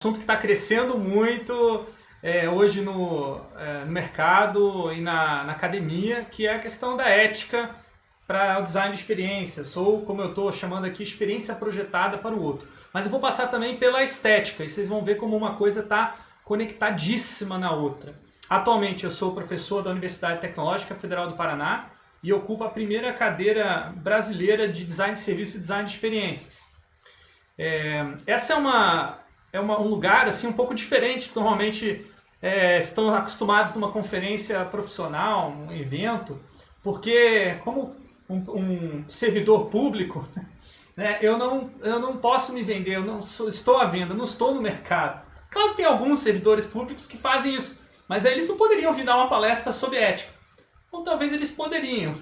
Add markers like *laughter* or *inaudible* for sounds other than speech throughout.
assunto que está crescendo muito é, hoje no, é, no, mercado e na, na, academia, que é a questão da ética para o design de experiência. Sou, como eu estou chamando aqui, experiência projetada para o outro. Mas eu vou passar também pela estética, e vocês vão ver como uma coisa está conectadíssima na outra. Atualmente eu sou professor da Universidade Tecnológica Federal do Paraná e ocupo a primeira cadeira brasileira de design de serviço e design de experiências. É, essa é uma é uma, um lugar assim um pouco diferente. Normalmente é, estão acostumados numa conferência profissional, um evento, porque como um, um servidor público, *laughs* né, eu, não, eu não posso me vender, eu não sou, estou à venda, não estou no mercado. Claro que tem alguns servidores públicos que fazem isso, mas eles não poderiam vir dar uma palestra sobre ética. Ou talvez eles poderiam.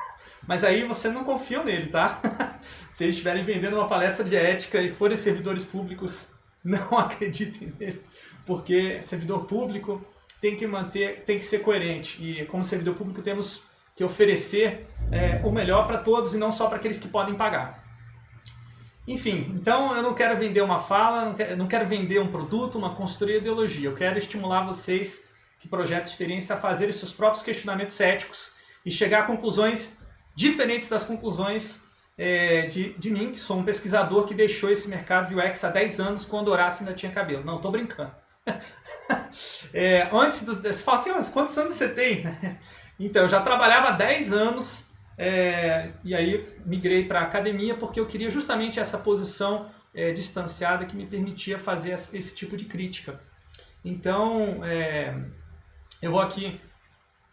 *laughs* Mas aí você não confia nele, tá? *laughs* Se eles estiverem vendendo uma palestra de ética e forem servidores públicos não *laughs* acreditem nele, porque servidor público tem que manter, tem que ser coerente e como servidor público temos que oferecer é, o melhor para todos e não só para aqueles que podem pagar. Enfim, então eu não quero vender uma fala, não quero, não quero vender um produto, uma consultoria ideologia. Eu quero estimular vocês que projetam experiência a fazerem seus próprios questionamentos éticos e chegar a conclusões diferentes das conclusões é, de, de mim, que sou um pesquisador que deixou esse mercado de UX há 10 anos quando Horácio ainda tinha cabelo. Não, estou brincando. *laughs* é, antes dos... Você fala, quantos anos você tem? *laughs* então, eu já trabalhava há 10 anos é, e aí migrei para a academia porque eu queria justamente essa posição é, distanciada que me permitia fazer esse tipo de crítica. Então, é, eu vou aqui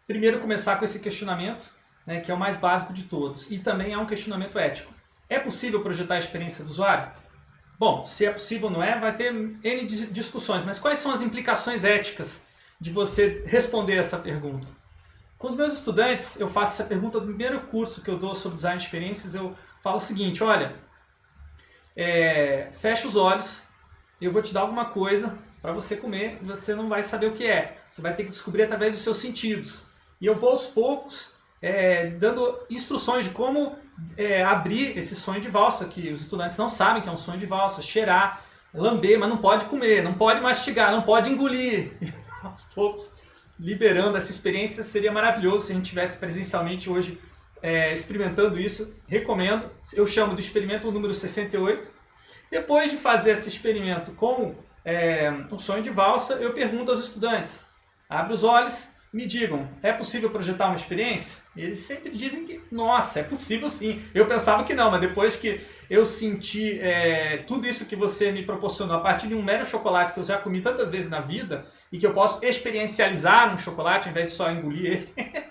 primeiro começar com esse questionamento né, que é o mais básico de todos, e também é um questionamento ético. É possível projetar a experiência do usuário? Bom, se é possível ou não é, vai ter N discussões, mas quais são as implicações éticas de você responder essa pergunta? Com os meus estudantes, eu faço essa pergunta no primeiro curso que eu dou sobre design de experiências, eu falo o seguinte, olha, é, fecha os olhos, eu vou te dar alguma coisa para você comer, você não vai saber o que é, você vai ter que descobrir através dos seus sentidos. E eu vou aos poucos é, dando instruções de como é, abrir esse sonho de valsa, que os estudantes não sabem que é um sonho de valsa, cheirar, lamber, mas não pode comer, não pode mastigar, não pode engolir. E, *laughs* aos poucos, liberando essa experiência, seria maravilhoso se a gente tivesse presencialmente hoje é, experimentando isso. Recomendo, eu chamo de experimento número 68. Depois de fazer esse experimento com é, um sonho de valsa, eu pergunto aos estudantes, abre os olhos, me digam, é possível projetar uma experiência? Eles sempre dizem que, nossa, é possível sim. Eu pensava que não, mas depois que eu senti é, tudo isso que você me proporcionou a partir de um mero chocolate que eu já comi tantas vezes na vida e que eu posso experiencializar um chocolate ao invés de só engolir ele, *laughs*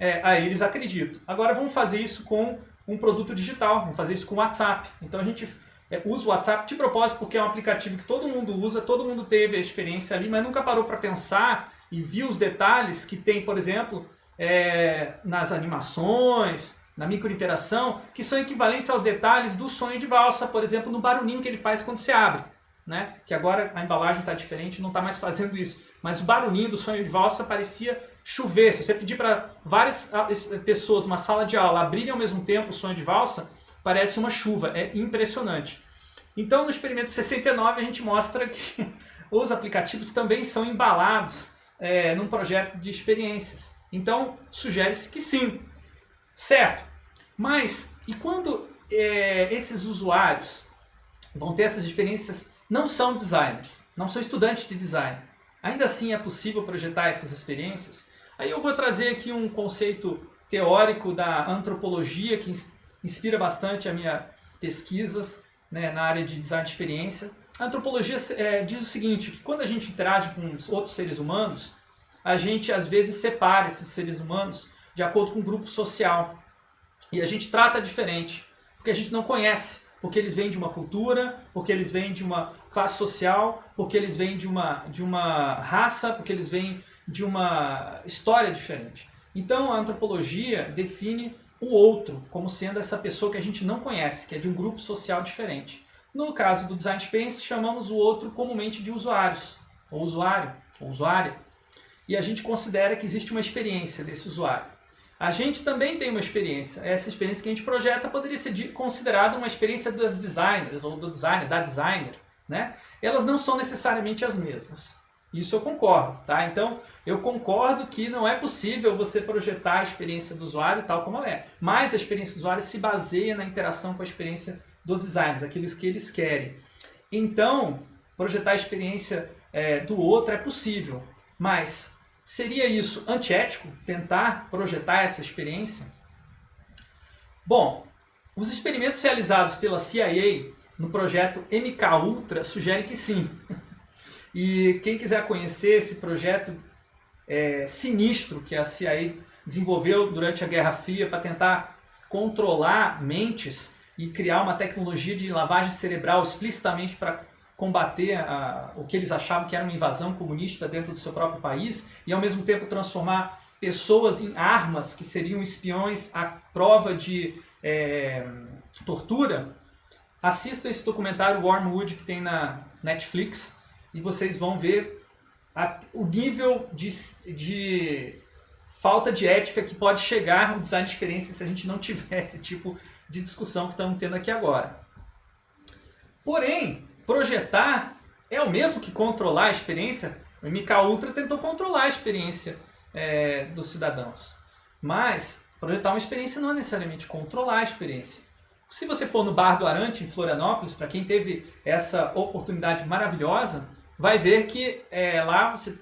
é, aí eles acreditam. Agora vamos fazer isso com um produto digital, vamos fazer isso com o WhatsApp. Então a gente é, usa o WhatsApp de propósito porque é um aplicativo que todo mundo usa, todo mundo teve a experiência ali, mas nunca parou para pensar e viu os detalhes que tem, por exemplo, é, nas animações, na microinteração, que são equivalentes aos detalhes do sonho de valsa, por exemplo, no barulhinho que ele faz quando se abre. Né? Que agora a embalagem está diferente, não está mais fazendo isso. Mas o barulhinho do sonho de valsa parecia chover. Se você pedir para várias pessoas numa sala de aula abrirem ao mesmo tempo o sonho de valsa, parece uma chuva. É impressionante. Então, no experimento 69, a gente mostra que *laughs* os aplicativos também são embalados é, num projeto de experiências. Então, sugere-se que sim. Certo. Mas, e quando é, esses usuários vão ter essas experiências, não são designers, não são estudantes de design. Ainda assim é possível projetar essas experiências? Aí eu vou trazer aqui um conceito teórico da antropologia que inspira bastante a minha pesquisas né, na área de design de experiência. A antropologia é, diz o seguinte, que quando a gente interage com outros seres humanos, a gente às vezes separa esses seres humanos de acordo com o grupo social. E a gente trata diferente, porque a gente não conhece, porque eles vêm de uma cultura, porque eles vêm de uma classe social, porque eles vêm de uma, de uma raça, porque eles vêm de uma história diferente. Então a antropologia define o outro como sendo essa pessoa que a gente não conhece, que é de um grupo social diferente. No caso do Design Experience, chamamos o outro comumente de usuários, ou usuário, ou usuária. E a gente considera que existe uma experiência desse usuário. A gente também tem uma experiência. Essa experiência que a gente projeta poderia ser considerada uma experiência dos designers, ou do designer, da designer. né? Elas não são necessariamente as mesmas. Isso eu concordo, tá? Então, eu concordo que não é possível você projetar a experiência do usuário tal como ela é. Mas a experiência do usuário se baseia na interação com a experiência dos designers, aquilo que eles querem. Então, projetar a experiência é, do outro é possível, mas seria isso antiético, tentar projetar essa experiência? Bom, os experimentos realizados pela CIA no projeto MK Ultra sugerem que sim. *laughs* E quem quiser conhecer esse projeto é, sinistro que a CIA desenvolveu durante a Guerra Fria para tentar controlar mentes e criar uma tecnologia de lavagem cerebral explicitamente para combater a, o que eles achavam que era uma invasão comunista dentro do seu próprio país e ao mesmo tempo transformar pessoas em armas que seriam espiões à prova de é, tortura, assista esse documentário Wormwood que tem na Netflix e vocês vão ver a, o nível de, de falta de ética que pode chegar o design de experiência se a gente não tiver *laughs* esse tipo de discussão que estamos tendo aqui agora. Porém, projetar é o mesmo que controlar a experiência? O MK Ultra tentou controlar a experiência é, dos cidadãos. Mas projetar uma experiência não é necessariamente controlar a experiência. Se você for no Bar do Arante, em Florianópolis, para quem teve essa oportunidade maravilhosa, vai ver que é, lá você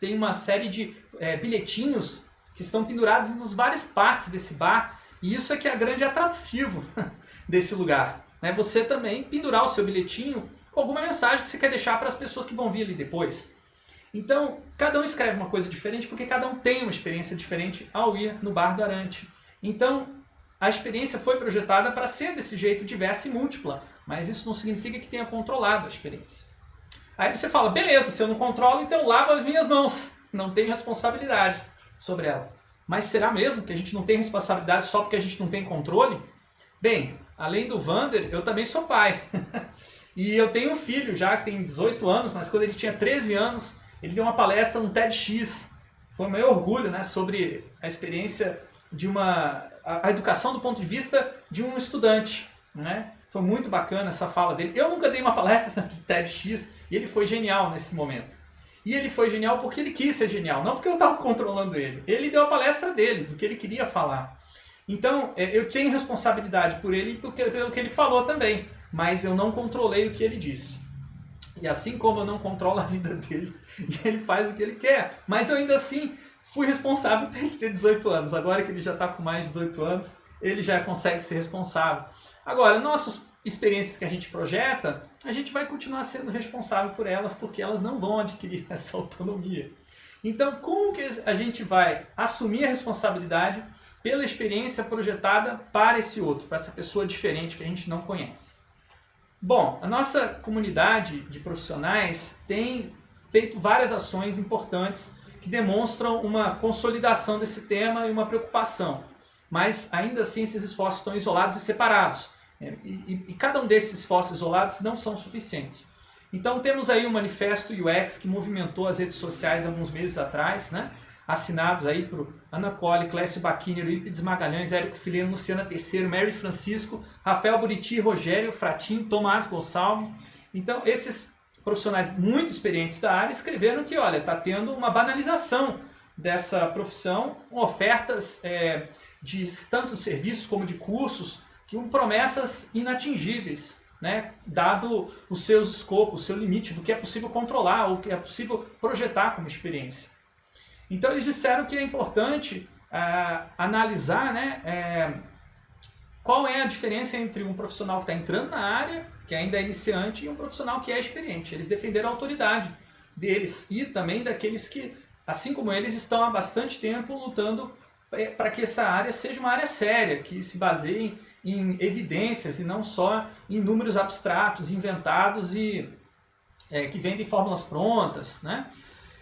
tem uma série de é, bilhetinhos que estão pendurados em várias partes desse bar. E isso é que é grande atrativo *laughs* desse lugar. Né? Você também pendurar o seu bilhetinho com alguma mensagem que você quer deixar para as pessoas que vão vir ali depois. Então, cada um escreve uma coisa diferente porque cada um tem uma experiência diferente ao ir no bar do Arante. Então, a experiência foi projetada para ser desse jeito diversa e múltipla, mas isso não significa que tenha controlado a experiência. Aí você fala, beleza, se eu não controlo, então lavo as minhas mãos. Não tenho responsabilidade sobre ela. Mas será mesmo que a gente não tem responsabilidade só porque a gente não tem controle? Bem, além do Vander, eu também sou pai. *laughs* e eu tenho um filho já que tem 18 anos, mas quando ele tinha 13 anos, ele deu uma palestra no TEDx. Foi um meu orgulho né, sobre a experiência de uma... a educação do ponto de vista de um estudante. Né? Foi muito bacana essa fala dele. Eu nunca dei uma palestra *laughs* no TEDx e ele foi genial nesse momento. E ele foi genial porque ele quis ser genial, não porque eu estava controlando ele. Ele deu a palestra dele, do que ele queria falar. Então, é, eu tenho responsabilidade por ele e pelo que ele falou também, mas eu não controlei o que ele disse. E assim como eu não controlo a vida dele, *laughs* e ele faz o que ele quer, mas eu ainda assim fui responsável por ele ter 18 anos. Agora que ele já está com mais de 18 anos, ele já consegue ser responsável. Agora, nossas experiências que a gente projeta, a gente vai continuar sendo responsável por elas, porque elas não vão adquirir *laughs* essa autonomia. Então, como que a gente vai assumir a responsabilidade pela experiência projetada para esse outro, para essa pessoa diferente que a gente não conhece? Bom, a nossa comunidade de profissionais tem feito várias ações importantes que demonstram uma consolidação desse tema e uma preocupação. Mas ainda assim esses esforços estão isolados e separados. É, e, e, e, cada um desses esforços isolados não são suficientes. Então temos aí o manifesto UX que movimentou as redes sociais alguns meses atrás, né? Assinados aí por Ana Colli, Clécio Baquini, Eurípides Magalhães, Érico Fileno, Luciana Terceiro, Mary Francisco, Rafael Buriti, Rogério Fratin, Tomás Gonçalves. Então esses profissionais muito experientes da área escreveram que, olha, está tendo uma banalização dessa profissão, ofertas é, de tanto serviços como de cursos, que promessas inatingíveis, né? dado os seus escopos, o seu limite do que é possível controlar ou que é possível projetar como experiência. Então eles disseram que é importante é, analisar né, é, qual é a diferença entre um profissional que está entrando na área, que ainda é iniciante, e um profissional que é experiente. Eles defenderam a autoridade deles e também daqueles que, assim como eles, estão há bastante tempo lutando é, para que essa área seja uma área séria, que se baseie em evidências e não só em números abstratos, inventados e é, que vendem fórmulas prontas. Né?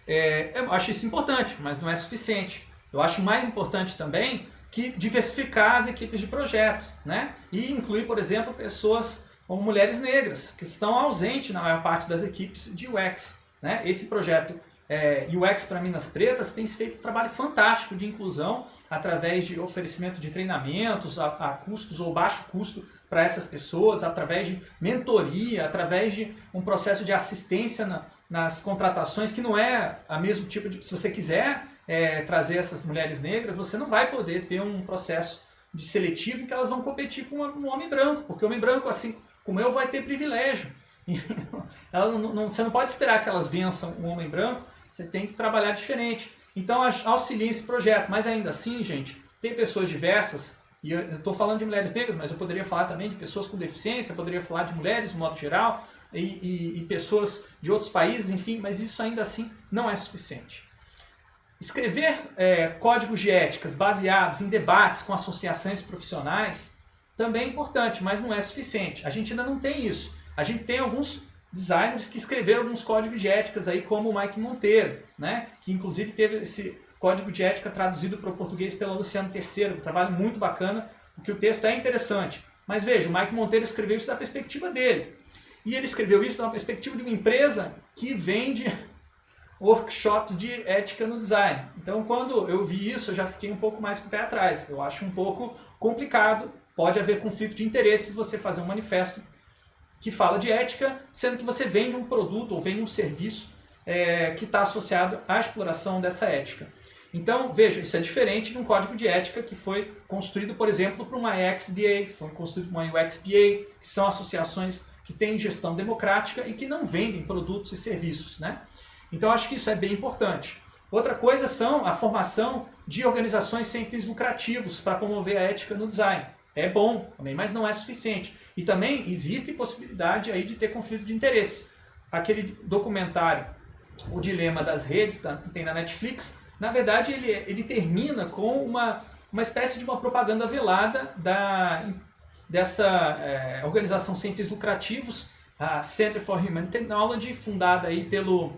É, eu acho isso importante, mas não é suficiente. Eu acho mais importante também que diversificar as equipes de projeto né? e incluir, por exemplo, pessoas como mulheres negras, que estão ausentes na maior parte das equipes de UX. Né? Esse projeto é, UX para Minas Pretas tem feito um trabalho fantástico de inclusão através de oferecimento de treinamentos a, a custos ou baixo custo para essas pessoas, através de mentoria, através de um processo de assistência na, nas contratações, que não é a mesmo tipo de... Se você quiser é, trazer essas mulheres negras, você não vai poder ter um processo de seletivo em que elas vão competir com um homem branco, porque o homem branco, assim como eu, vai ter privilégio. *laughs* Não, não, você não pode esperar que elas vençam um homem branco, você tem que trabalhar diferente. Então auxilie esse projeto, mas ainda assim, gente, tem pessoas diversas, e eu estou falando de mulheres negras, mas eu poderia falar também de pessoas com deficiência, poderia falar de mulheres no modo geral, e, e, e pessoas de outros países, enfim, mas isso ainda assim não é suficiente. Escrever é, códigos de éticas baseados em debates com associações profissionais também é importante, mas não é suficiente. A gente ainda não tem isso. A gente tem alguns designers que escreveram alguns códigos de éticas aí, como o Mike Monteiro, né? que inclusive teve esse código de ética traduzido para o português pelo Luciano Terceiro, um trabalho muito bacana, porque o texto é interessante. Mas veja, o Mike Monteiro escreveu isso da perspectiva dele. E ele escreveu isso da perspectiva de uma empresa que vende *laughs* workshops de ética no design. Então, quando eu vi isso, eu já fiquei um pouco mais com o pé atrás. Eu acho um pouco complicado, pode haver conflito de interesses você fazer um manifesto que fala de ética, sendo que você vende um produto ou vende um serviço é, que está associado à exploração dessa ética. Então, veja, isso é diferente de um código de ética que foi construído, por exemplo, para uma XDA, que foi construído para uma UXPA, que são associações que têm gestão democrática e que não vendem produtos e serviços. Né? Então, acho que isso é bem importante. Outra coisa são a formação de organizações sem fins lucrativos para promover a ética no design. É bom também, mas não é suficiente. E também existe possibilidade aí de ter conflito de interesses. Aquele documentário, O Dilema das Redes, tá? tem na Netflix, na verdade ele, ele termina com uma, uma espécie de uma propaganda velada da, dessa é, organização sem fins lucrativos, a Center for Human Technology, fundada aí pelo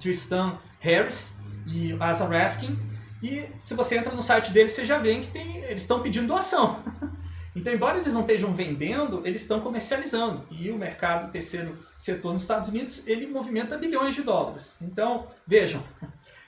Tristan Harris e Asa Raskin. E se você entra no site deles, você já vê que tem, eles estão pedindo doação. *laughs* Então, embora eles não estejam vendendo, eles estão comercializando. E o mercado terceiro setor nos Estados Unidos, ele movimenta bilhões de dólares. Então, vejam,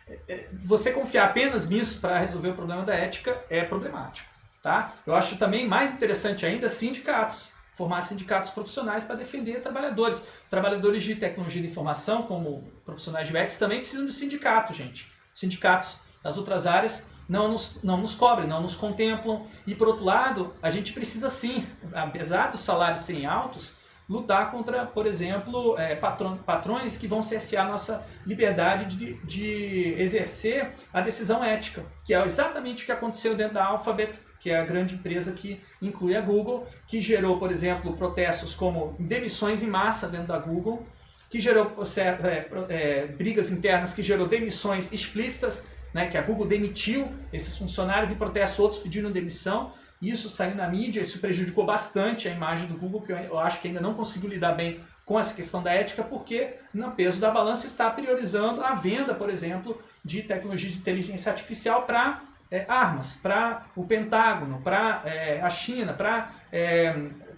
é, *laughs* é, você confiar apenas nisso para resolver o problema da ética é problemático. Tá? Eu acho também mais interessante ainda sindicatos. Formar sindicatos profissionais para defender trabalhadores. Trabalhadores de tecnologia de informação, como profissionais de UX, também precisam de sindicato, gente. Sindicatos das outras áreas não nos, não nos cobrem, não nos contemplam. E por outro lado, a gente precisa sim, apesar dos salários serem altos, lutar contra, por exemplo, é, patrões que vão cercear nossa liberdade de, de exercer a decisão ética, que é exatamente o que aconteceu dentro da Alphabet, que é a grande empresa que inclui a Google, que gerou, por exemplo, protestos como demissões em massa dentro da Google, que gerou é, é, brigas internas, que gerou demissões explícitas né, que a Google demitiu esses funcionários e protestos outros pediram demissão. Isso saiu na mídia, isso prejudicou bastante a imagem do Google, que eu acho que ainda não conseguiu lidar bem com essa questão da ética, porque no peso da balança está priorizando a venda, por exemplo, de tecnologia de inteligência artificial para é, armas, para o Pentágono, para é, a China, para é,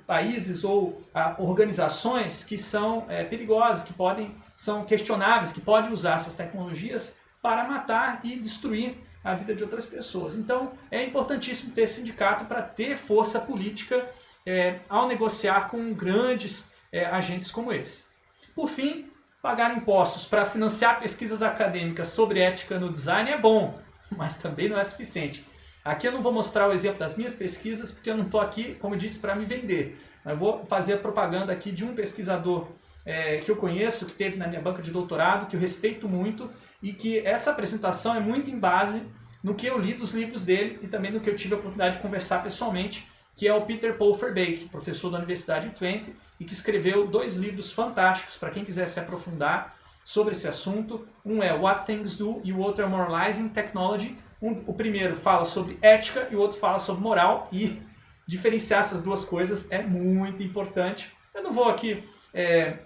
países ou a, organizações que são é, perigosas, que podem, são questionáveis, que podem usar essas tecnologias para matar e destruir a vida de outras pessoas. Então é importantíssimo ter sindicato para ter força política é, ao negociar com grandes é, agentes como esse. Por fim, pagar impostos para financiar pesquisas acadêmicas sobre ética no design é bom, *laughs* mas também não é suficiente. Aqui eu não vou mostrar o exemplo das minhas pesquisas, porque eu não estou aqui, como disse, para me vender. Eu vou fazer a propaganda aqui de um pesquisador é, que eu conheço, que teve na minha banca de doutorado, que eu respeito muito e que essa apresentação é muito em base no que eu li dos livros dele e também no que eu tive a oportunidade de conversar pessoalmente, que é o Peter Paul Verbeek, professor da Universidade de Twente, e que escreveu dois livros fantásticos para quem quiser se aprofundar sobre esse assunto. Um é What Things Do e o outro é Moralizing Technology. Um, o primeiro fala sobre ética e o outro fala sobre moral e *laughs* diferenciar essas duas coisas é muito importante. Eu não vou aqui é,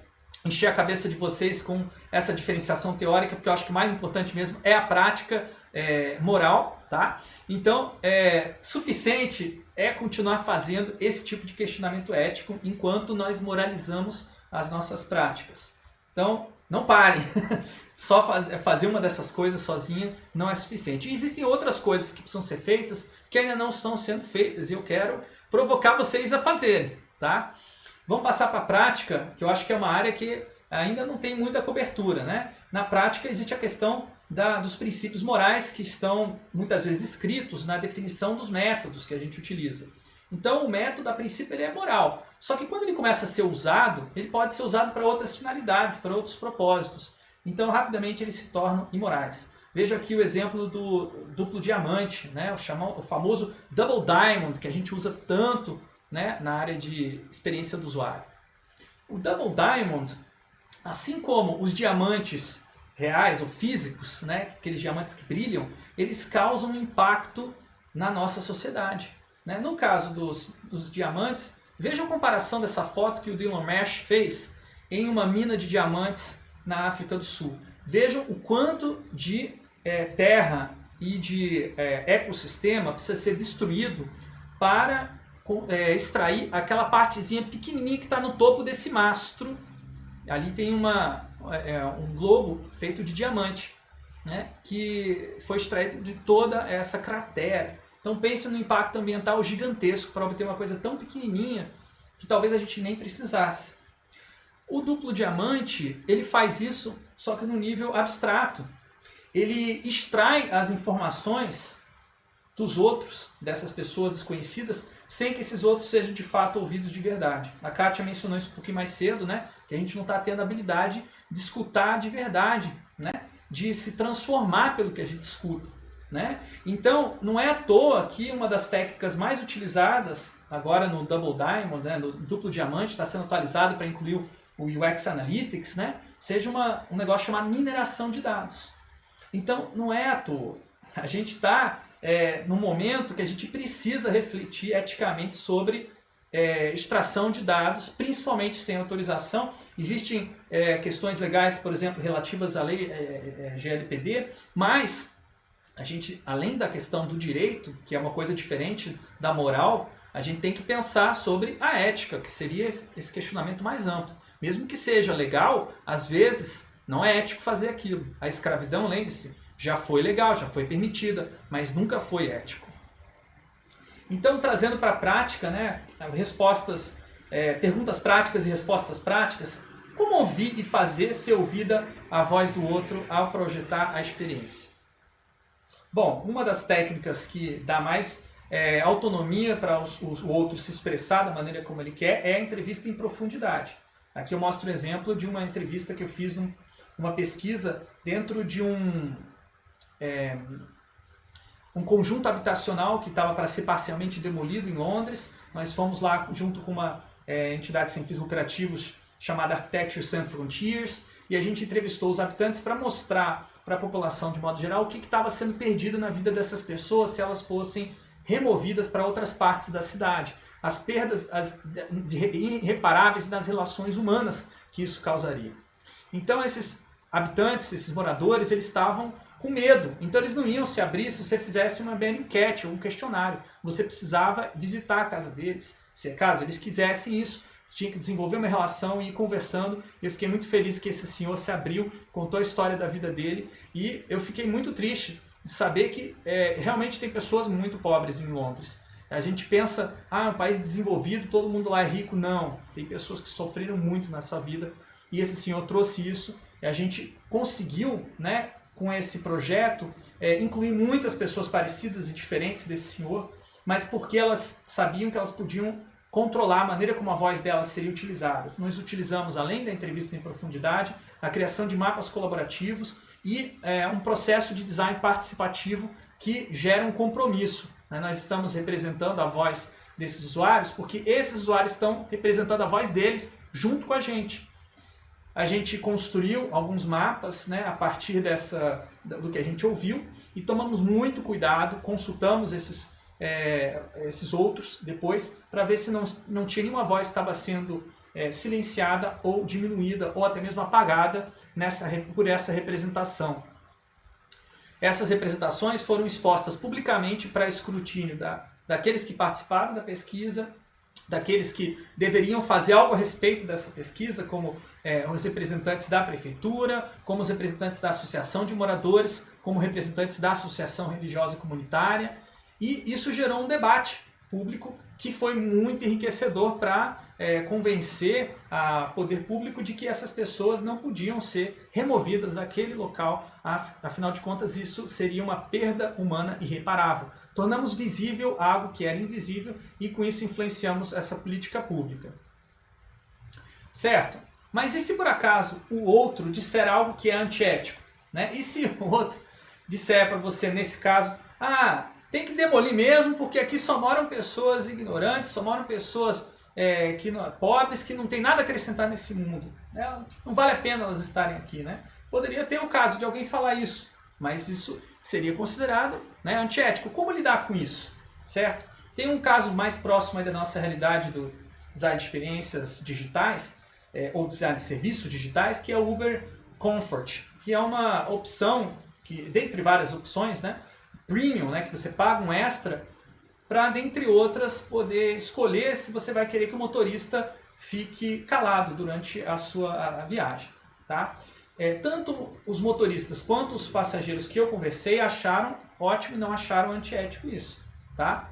encher a cabeça de vocês com essa diferenciação teórica, porque eu acho que o mais importante mesmo é a prática é, moral, tá? Então, é suficiente é continuar fazendo esse tipo de questionamento ético enquanto nós moralizamos as nossas práticas. Então, não parem. *laughs* Só faz, fazer uma dessas coisas sozinha não é suficiente. E existem outras coisas que precisam ser feitas que ainda não estão sendo feitas e eu quero provocar vocês a fazerem, tá? Vamos passar para a prática, que eu acho que é uma área que ainda não tem muita cobertura, né? Na prática existe a questão da, dos princípios morais que estão muitas vezes escritos na definição dos métodos que a gente utiliza. Então o método, a princípio, ele é moral. Só que quando ele começa a ser usado, ele pode ser usado para outras finalidades, para outros propósitos. Então rapidamente eles se tornam imorais. Veja aqui o exemplo do duplo diamante, né? o, chamam, o famoso double diamond, que a gente usa tanto né? na área de experiência do usuário. O double diamond, assim como os diamantes reais ou físicos, né? aqueles diamantes que brilham, eles causam um impacto na nossa sociedade. Né? No caso dos, dos diamantes, veja a comparação dessa foto que o Dylan Mesh fez em uma mina de diamantes na África do Sul. Vejam o quanto de é, terra e de é, ecossistema precisa ser destruído para é, extrair aquela partezinha pequenininha que está no topo desse mastro. Ali tem uma, é, um globo feito de diamante, né, que foi extraído de toda essa cratera. Então pense no impacto ambiental gigantesco para obter uma coisa tão pequenininha que talvez a gente nem precisasse. O duplo diamante, ele faz isso só que no nível abstrato. Ele extrai as informações dos outros, dessas pessoas desconhecidas, sem que esses outros sejam de fato ouvidos de verdade. A Kátia mencionou isso um pouquinho mais cedo, né? que a gente não está tendo a habilidade de escutar de verdade, né? de se transformar pelo que a gente escuta. Né? Então, não é à toa que uma das técnicas mais utilizadas agora no Double Diamond, né, no duplo diamante, está sendo atualizado para incluir o UX Analytics, né, seja uma, um negócio chamado mineração de dados. Então, não é à toa. A gente está é, no momento que a gente precisa refletir eticamente sobre é, extração de dados, principalmente sem autorização. Existem é, questões legais, por exemplo, relativas à lei é, é, GLPD, mas a gente, além da questão do direito, que é uma coisa diferente da moral, a gente tem que pensar sobre a ética, que seria esse questionamento mais amplo. Mesmo que seja legal, às vezes não é ético fazer aquilo. A escravidão, lembre-se, já foi legal, já foi permitida, mas nunca foi ético. Então, trazendo para a prática, né, respostas, é, perguntas práticas e respostas práticas, como ouvir e fazer ser ouvida a voz do outro ao projetar a experiência? Bom, uma das técnicas que dá mais é, autonomia para o outro se expressar da maneira como ele quer é a entrevista em profundidade. Aqui eu mostro um exemplo de uma entrevista que eu fiz num, numa pesquisa dentro de um, é, um conjunto habitacional que estava para ser parcialmente demolido em Londres. Nós fomos lá junto com uma é, entidade sem fins lucrativos chamada Architecture Sans Frontiers e a gente entrevistou os habitantes para mostrar para a população de modo geral o que estava sendo perdido na vida dessas pessoas se elas fossem removidas para outras partes da cidade. As perdas as, de, irreparáveis nas relações humanas que isso causaria. Então esses habitantes, esses moradores, eles estavam com medo. Então eles não iam se abrir se você fizesse uma bela enquete ou um questionário. Você precisava visitar a casa deles. Se é caso eles quisessem isso, tinha que desenvolver uma relação e ir conversando. Eu fiquei muito feliz que esse senhor se abriu, contou a história da vida dele e eu fiquei muito triste de saber que é, realmente tem pessoas muito pobres em Londres. A gente pensa, ah, é um país desenvolvido, todo mundo lá é rico. Não, tem pessoas que sofreram muito nessa vida e esse senhor trouxe isso e a gente conseguiu, né, com esse projeto, é, incluir muitas pessoas parecidas e diferentes desse senhor, mas porque elas sabiam que elas podiam controlar a maneira como a voz delas seria utilizada. Nós utilizamos, além da entrevista em profundidade, a criação de mapas colaborativos e é, um processo de design participativo que gera um compromisso. Né? Nós estamos representando a voz desses usuários porque esses usuários estão representando a voz deles junto com a gente. A gente construiu alguns mapas né, a partir dessa, do que a gente ouviu e tomamos muito cuidado, consultamos esses é, esses outros depois, para ver se não, não tinha nenhuma voz que estava sendo é, silenciada ou diminuída ou até mesmo apagada nessa, por essa representação. Essas representações foram expostas publicamente para escrutínio da, daqueles que participaram da pesquisa daqueles que deveriam fazer algo a respeito dessa pesquisa, como é, os representantes da prefeitura, como os representantes da associação de moradores, como representantes da associação religiosa comunitária, e isso gerou um debate público que foi muito enriquecedor para é, convencer o poder público de que essas pessoas não podiam ser removidas daquele local, afinal de contas isso seria uma perda humana irreparável. Tornamos visível algo que era invisível e com isso influenciamos essa política pública. Certo? Mas e se por acaso o outro disser algo que é antiético? Né? E se o outro disser para você, nesse caso, ah, tem que demolir mesmo, porque aqui só moram pessoas ignorantes, só moram pessoas é, que não, pobres que não tem nada a acrescentar nesse mundo. É, não vale a pena elas estarem aqui, né? Poderia ter o caso de alguém falar isso, mas isso seria considerado né, antiético. Como lidar com isso, certo? Tem um caso mais próximo da nossa realidade do design de experiências digitais, é, ou design de serviços digitais, que é o Uber Comfort, que é uma opção, que dentre várias opções, né, premium, né, que você paga um extra, para, dentre outras, poder escolher se você vai querer que o motorista fique calado durante a sua a viagem. Tá? É, tanto os motoristas quanto os passageiros que eu conversei acharam ótimo e não acharam antiético isso. Tá?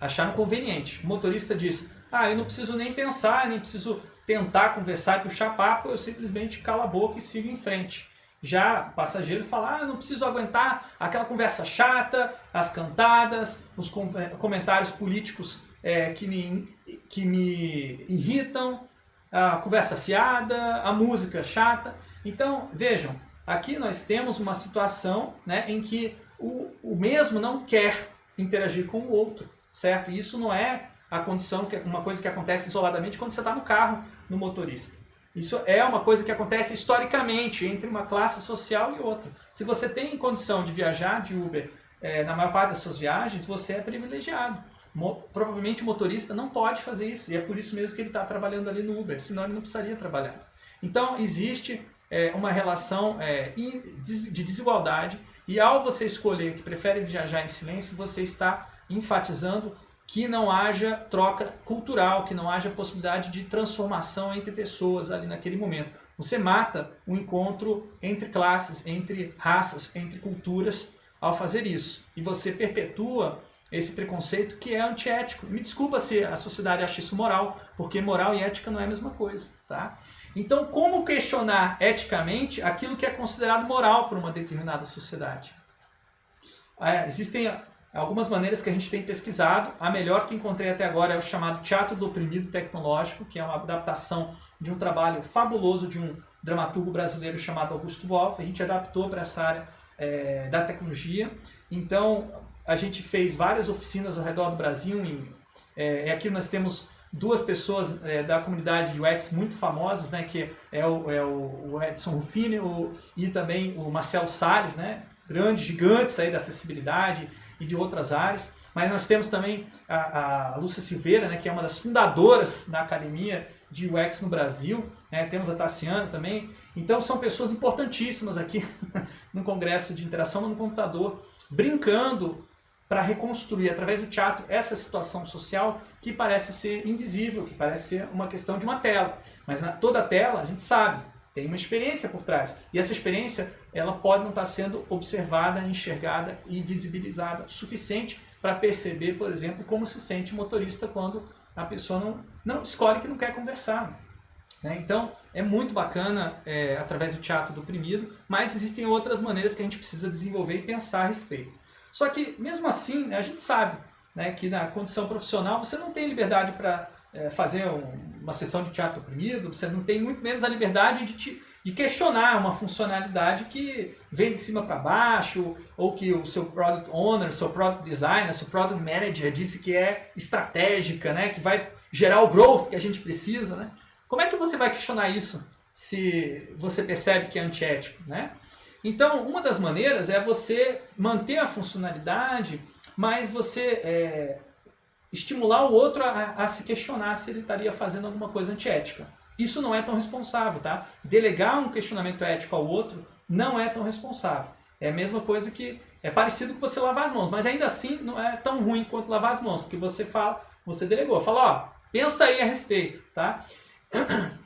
Acharam conveniente. O motorista diz, ah, eu não preciso nem pensar, nem preciso tentar conversar e puxar papo, eu simplesmente calo a boca e sigo em frente. Já passageiro fala, ah, não preciso aguentar aquela conversa chata, as cantadas, os comentários políticos é, que, me, que me irritam, a conversa fiada, a música chata. Então, vejam, aqui nós temos uma situação né, em que o, o mesmo não quer interagir com o outro, certo? E isso não é a condição, que uma coisa que acontece isoladamente quando você está no carro, no motorista. Isso é uma coisa que acontece historicamente entre uma classe social e outra. Se você tem condição de viajar de Uber é, na maior parte das suas viagens, você é privilegiado. Mo provavelmente o motorista não pode fazer isso, e é por isso mesmo que ele está trabalhando ali no Uber, senão ele não precisaria trabalhar. Então existe é, uma relação é, de desigualdade, e ao você escolher que prefere viajar em silêncio, você está enfatizando que não haja troca cultural, que não haja possibilidade de transformação entre pessoas ali naquele momento. Você mata o encontro entre classes, entre raças, entre culturas ao fazer isso. E você perpetua esse preconceito que é antiético. Me desculpa se a sociedade acha isso moral, porque moral e ética não é a mesma coisa. Tá? Então, como questionar eticamente aquilo que é considerado moral por uma determinada sociedade? É, existem algumas maneiras que a gente tem pesquisado. A melhor que encontrei até agora é o chamado Teatro do Oprimido Tecnológico, que é uma adaptação de um trabalho fabuloso de um dramaturgo brasileiro chamado Augusto Boal, que a gente adaptou para essa área é, da tecnologia. Então, a gente fez várias oficinas ao redor do Brasil. Em, é, aqui nós temos duas pessoas é, da comunidade de UX muito famosas, né, que é o, é o Edson Rufini o, e também o Marcelo Salles, né, grandes gigantes aí da acessibilidade, e de outras áreas. Mas nós temos também a, a Lúcia Silveira, né, que é uma das fundadoras da Academia de UX no Brasil. Né, temos a Tassiana também. Então são pessoas importantíssimas aqui *laughs* no Congresso de Interação no Computador, brincando para reconstruir através do teatro essa situação social que parece ser invisível, que parece ser uma questão de uma tela. Mas na toda a tela a gente sabe, tem uma experiência por trás. E essa experiência ela pode não estar sendo observada, enxergada e visibilizada o suficiente para perceber, por exemplo, como se sente o motorista quando a pessoa não, não escolhe que não quer conversar. Né? Então, é muito bacana é, através do teatro do oprimido, mas existem outras maneiras que a gente precisa desenvolver e pensar a respeito. Só que, mesmo assim, né, a gente sabe né, que na condição profissional você não tem liberdade para é, fazer um, uma sessão de teatro oprimido, você não tem muito menos a liberdade de, te, de questionar uma funcionalidade que vem de cima para baixo, ou que o seu product owner, seu product designer, seu product manager disse que é estratégica, né, que vai gerar o growth que a gente precisa. Né? Como é que você vai questionar isso se você percebe que é antiético? Né? Então, uma das maneiras é você manter a funcionalidade, mas você é, estimular o outro a, a, se questionar se ele estaria fazendo alguma coisa antiética. Isso não é tão responsável, tá? Delegar um questionamento ético ao outro não é tão responsável. É a mesma coisa que é parecido com você lavar as mãos, mas ainda assim não é tão ruim quanto lavar as mãos, porque você fala, você delegou. Fala, ó, pensa aí a respeito, tá? *clears throat*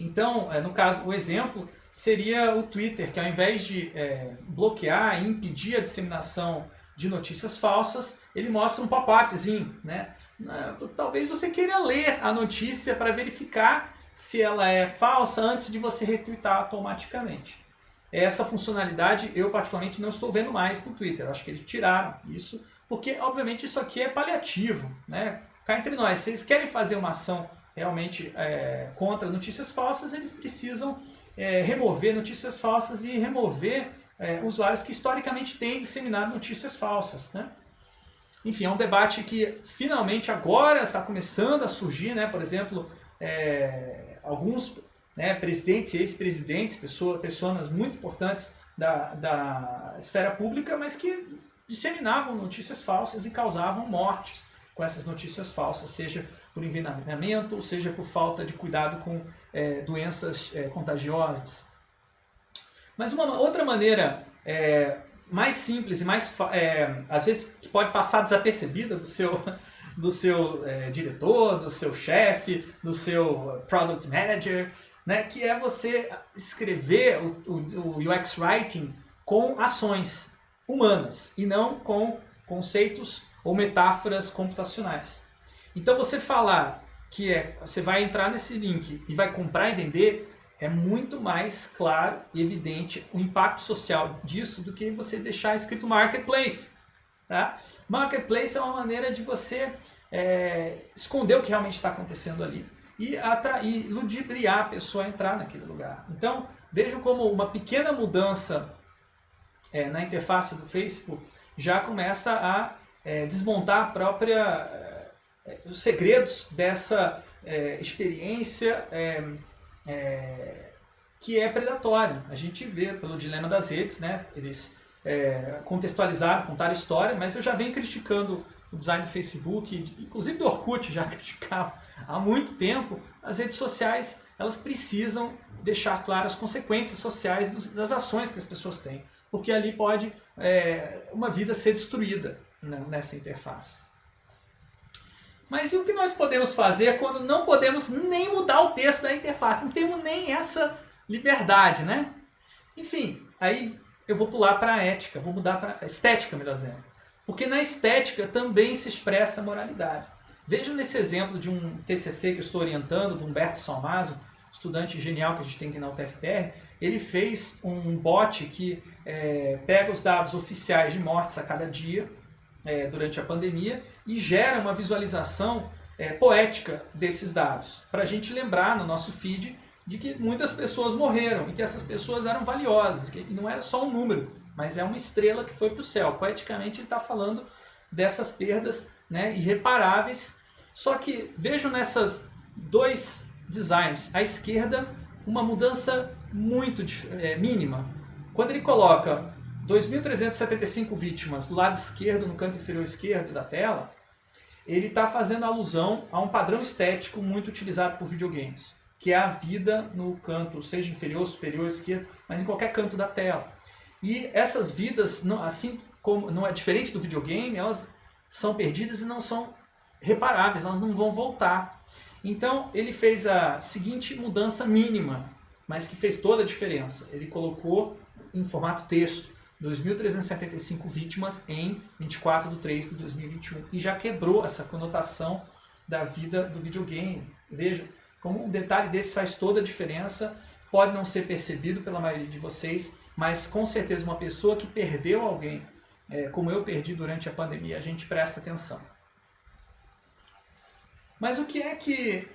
Então, é, no caso, o exemplo seria o Twitter, que ao invés de é, bloquear e impedir a disseminação de notícias falsas, ele mostra um pop-upzinho, né? Ah, talvez você queira ler a notícia para verificar se ela é falsa antes de você retweetar automaticamente. Essa funcionalidade eu particularmente não estou vendo mais no Twitter. Acho que eles tiraram isso, porque obviamente isso aqui é paliativo. Né? Cá entre nós, se eles querem fazer uma ação realmente é, contra notícias falsas, eles precisam é, remover notícias falsas e remover é, usuários que historicamente têm disseminado notícias falsas. Né? Enfim, é um debate que finalmente agora está começando a surgir, né? por exemplo, é, alguns né, presidentes e ex-presidentes, pessoas, pessoas muito importantes da, da esfera pública, mas que disseminavam notícias falsas e causavam mortes com essas notícias falsas, seja por envenenamento, seja por falta de cuidado com é, doenças é, contagiosas. Mas uma outra maneira é, mais simples e mais, é, às vezes, que pode passar desapercebida do seu, *laughs* do seu é, diretor, do seu chefe, do seu product manager, né, que é você escrever o, o, o UX Writing com ações humanas e não com conceitos ou metáforas computacionais. Então você falar que é, você vai entrar nesse link e vai comprar e vender, é muito mais claro e evidente o impacto social disso do que você deixar escrito marketplace. Tá? Marketplace é uma maneira de você é, esconder o que realmente está acontecendo ali e atrair, ludibriar a pessoa a entrar naquele lugar. Então, vejam como uma pequena mudança é, na interface do Facebook já começa a é, desmontar a própria, é, os segredos dessa é, experiência é, é, que é predatória. A gente vê pelo dilema das redes, né? eles contextualizaram, contaram história, mas eu já venho criticando o design do Facebook, inclusive do Orkut já *laughs* criticava há muito tempo, as redes sociais elas precisam deixar claras as consequências sociais das ações que as pessoas têm, porque ali pode é, uma vida ser destruída né, nessa interface. Mas e o que nós podemos fazer quando não podemos nem mudar o texto da interface? Não temos nem essa liberdade, né? Enfim, aí eu vou pular para a ética, vou mudar para estética, melhor dizendo. Porque na estética também se expressa a moralidade. Veja nesse exemplo de um TCC que eu estou orientando, do Humberto Salmazo, estudante genial que a gente tem aqui na UTFPR, ele fez um bot que é, pega os dados oficiais de mortes a cada dia, é, durante a pandemia, e gera uma visualização é, poética desses dados, para a gente lembrar no nosso feed de que muitas pessoas morreram e que essas pessoas eram valiosas, que não era só um número, mas é uma estrela que foi para o céu. Poeticamente ele está falando dessas perdas né, irreparáveis. Só que vejo nessas dois designs, à esquerda, uma mudança muito é, mínima. Quando ele coloca 2.375 vítimas do lado esquerdo, no canto inferior esquerdo da tela, ele está fazendo alusão a um padrão estético muito utilizado por videogames, que é a vida no canto, seja inferior, superior, esquerdo, mas em qualquer canto da tela. E essas vidas, assim como não é diferente do videogame, elas são perdidas e não são reparáveis, elas não vão voltar. Então ele fez a seguinte mudança mínima, mas que fez toda a diferença. Ele colocou em formato texto 2.375 vítimas em 24 de 3 de 2021 e já quebrou essa conotação da vida do videogame. Veja, como um detalhe desse faz toda a diferença, pode não ser percebido pela maioria de vocês, mas com certeza uma pessoa que perdeu alguém, é, como eu perdi durante a pandemia, a gente presta atenção. Mas o que é que,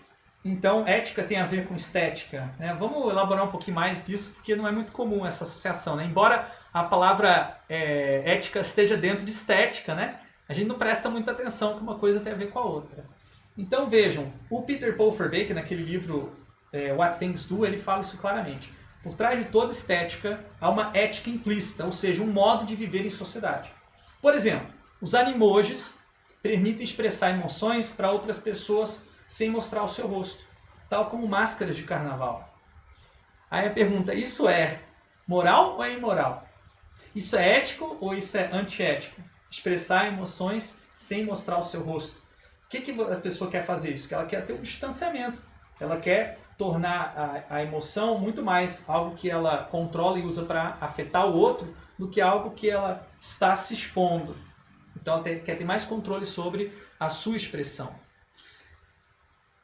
então, ética tem a ver com estética? Né? Vamos elaborar um pouquinho mais disso, porque não é muito comum essa associação. Né? Embora a palavra é, ética esteja dentro de estética, né? a gente não presta muita atenção que uma coisa tem a ver com a outra. Então vejam, o Peter Paul Verbeek, naquele livro é, What Things Do, ele fala isso claramente. Por trás de toda estética há uma ética implícita, ou seja, um modo de viver em sociedade. Por exemplo, os animojis permitem expressar emoções para outras pessoas sem mostrar o seu rosto, tal como máscaras de carnaval. Aí a pergunta, isso é moral ou é imoral? Isso é ético ou isso é antiético? Expressar emoções sem mostrar o seu rosto. O que, que a pessoa quer fazer isso? Que ela quer ter um distanciamento. Ela quer tornar a, a emoção muito mais algo que ela controla e usa para afetar o outro do que algo que ela está se expondo. Então ela quer ter mais controle sobre a sua expressão.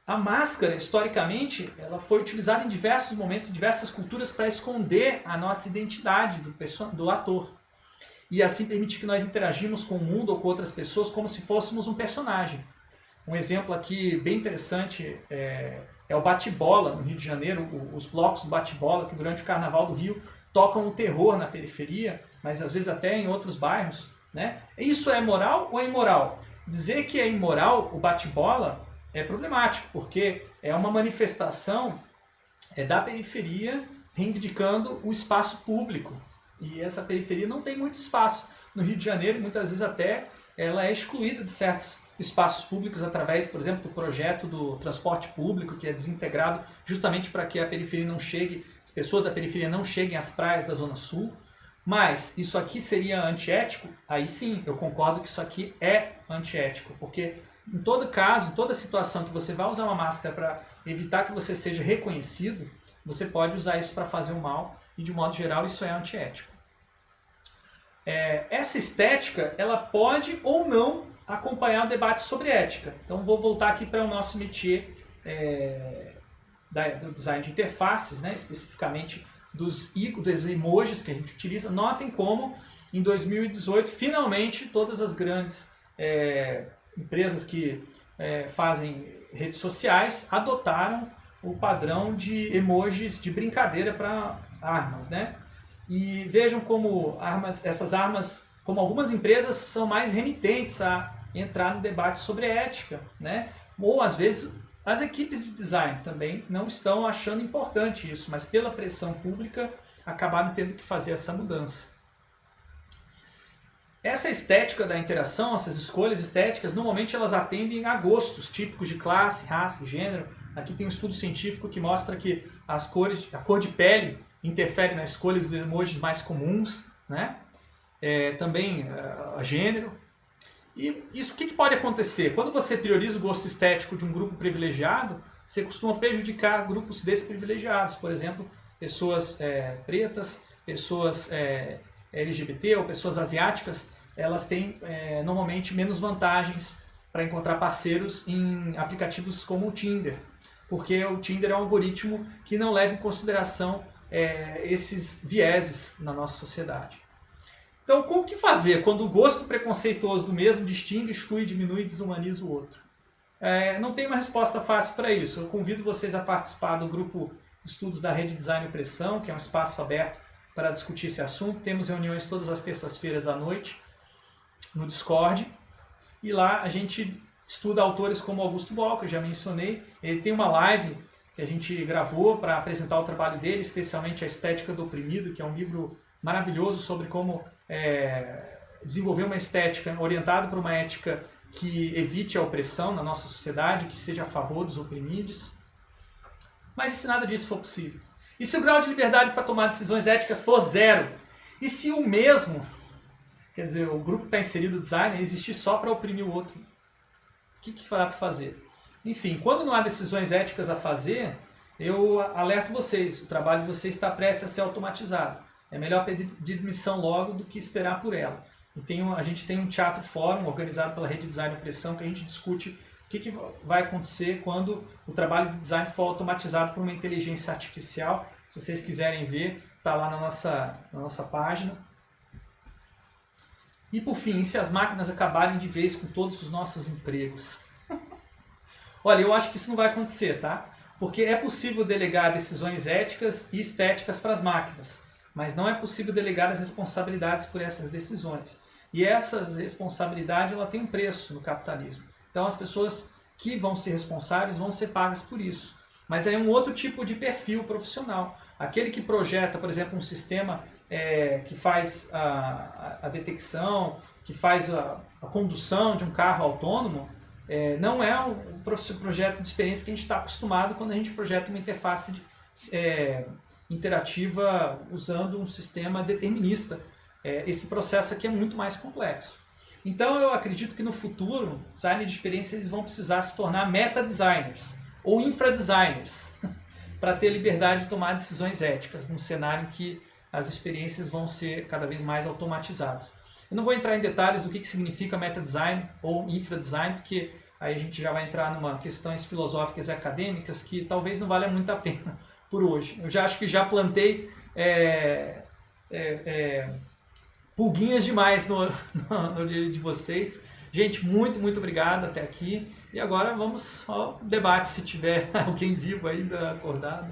A máscara, historicamente, ela foi utilizada em diversos momentos, em diversas culturas, para esconder a nossa identidade do, do ator. E assim permitir que nós interagimos com o mundo ou com outras pessoas como se fôssemos um personagem. Um exemplo aqui bem interessante é, é o bate-bola no Rio de Janeiro, os blocos do bate-bola, que durante o Carnaval do Rio tocam o terror na periferia, mas às vezes até em outros bairros. Né? Isso é moral ou é imoral? Dizer que é imoral o bate-bola é problemático, porque é uma manifestação é, da periferia reivindicando o espaço público. E essa periferia não tem muito espaço. No Rio de Janeiro, muitas vezes até ela é excluída de certos espaços públicos através, por exemplo, do projeto do transporte público, que é desintegrado justamente para que a periferia não chegue, as pessoas da periferia não cheguem às praias da Zona Sul. Mas isso aqui seria antiético? Aí sim, eu concordo que isso aqui é antiético, porque em todo caso, em toda situação que você vai usar uma máscara para evitar que você seja reconhecido, você pode usar isso para fazer o mal e de modo geral isso é antiético. É, essa estética ela pode ou não acompanhar o debate sobre ética. Então vou voltar aqui para o nosso métier é, da, do design de interfaces, né, especificamente dos, dos emojis que a gente utiliza. Notem como em 2018 finalmente todas as grandes é, empresas que é, fazem redes sociais adotaram o padrão de emojis de brincadeira para armas, né? E vejam como armas, essas armas, como algumas empresas são mais remitentes a entrar no debate sobre ética, né? Ou às vezes as equipes de design também não estão achando importante isso, mas pela pressão pública acabaram tendo que fazer essa mudança. Essa estética da interação, essas escolhas estéticas, normalmente elas atendem a gostos típicos de classe, raça e gênero. Aqui tem um estudo científico que mostra que as cores, a cor de pele interfere na escolha dos emojis mais comuns, né? É, também uh, gênero. E isso o que, que pode acontecer? Quando você prioriza o gosto estético de um grupo privilegiado, você costuma prejudicar grupos desprivilegiados, por exemplo, pessoas é, pretas, pessoas é, LGBT ou pessoas asiáticas, elas têm é, normalmente menos vantagens para encontrar parceiros em aplicativos como o Tinder, porque o Tinder é um algoritmo que não leva em consideração é, esses vieses na nossa sociedade. Então, como que fazer quando o gosto preconceituoso do mesmo distingue, exclui, diminui e desumaniza o outro? É, não tem uma resposta fácil para isso. Eu convido vocês a participar do grupo Estudos da Rede Design e Pressão, que é um espaço aberto para discutir esse assunto. Temos reuniões todas as terças-feiras à noite no Discord. E lá a gente estuda autores como Augusto Boal, que eu já mencionei. Ele tem uma live que a gente gravou para apresentar o trabalho dele, especialmente A Estética do Oprimido, que é um livro maravilhoso sobre como é, desenvolver uma estética orientada para uma ética que evite a opressão na nossa sociedade, que seja a favor dos oprimidos. Mas e se nada disso for possível? E se o grau de liberdade para tomar decisões éticas for zero? E se o mesmo Quer dizer, o grupo que está inserido no design existir só para oprimir o outro. O que, que dá para fazer? Enfim, quando não há decisões éticas a fazer, eu alerto vocês, o trabalho de vocês está prestes a ser automatizado. É melhor pedir demissão logo do que esperar por ela. E tem um, a gente tem um teatro fórum organizado pela Rede Design Pressão que a gente discute o que, que vai acontecer quando o trabalho de design for automatizado por uma inteligência artificial. Se vocês quiserem ver, está lá na nossa, na nossa página. E por fim, se as máquinas acabarem de vez com todos os nossos empregos? *laughs* Olha, eu acho que isso não vai acontecer, tá? Porque é possível delegar decisões éticas e estéticas para as máquinas, mas não é possível delegar as responsabilidades por essas decisões. E essa responsabilidade ela tem um preço no capitalismo. Então as pessoas que vão ser responsáveis vão ser pagas por isso. Mas é um outro tipo de perfil profissional. Aquele que projeta, por exemplo, um sistema é, que faz a, a, detecção, que faz a, a, condução de um carro autônomo, é, não é o projeto de experiência que a gente está acostumado quando a gente projeta uma interface de, é, interativa usando um sistema determinista. É, esse processo aqui é muito mais complexo. Então eu acredito que no futuro, design de experiência eles vão precisar se tornar meta designers ou infra designers *laughs* para ter liberdade de tomar decisões éticas num cenário em que as experiências vão ser cada vez mais automatizadas. Eu não vou entrar em detalhes do que, que significa meta design ou infra design, porque aí a gente já vai entrar numa questões filosóficas e acadêmicas que talvez não valha muito a pena *laughs* por hoje. Eu já acho que já plantei é, é, é, pulguinhas demais no, *laughs* no de vocês. Gente, muito, muito obrigado até aqui. E agora vamos ao debate, se tiver *laughs* alguém vivo ainda acordado.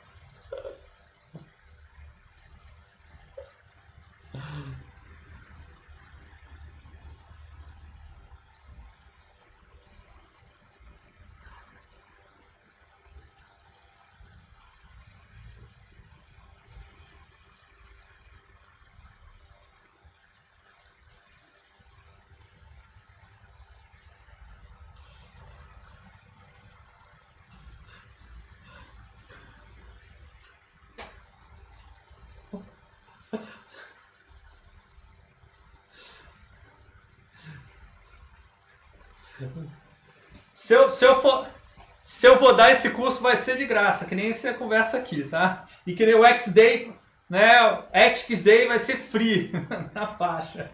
Se eu, se, eu for, se eu vou dar esse curso, vai ser de graça, que nem essa conversa aqui, tá? E que nem o X-Day, né? Ethics Day vai ser free *laughs* na faixa.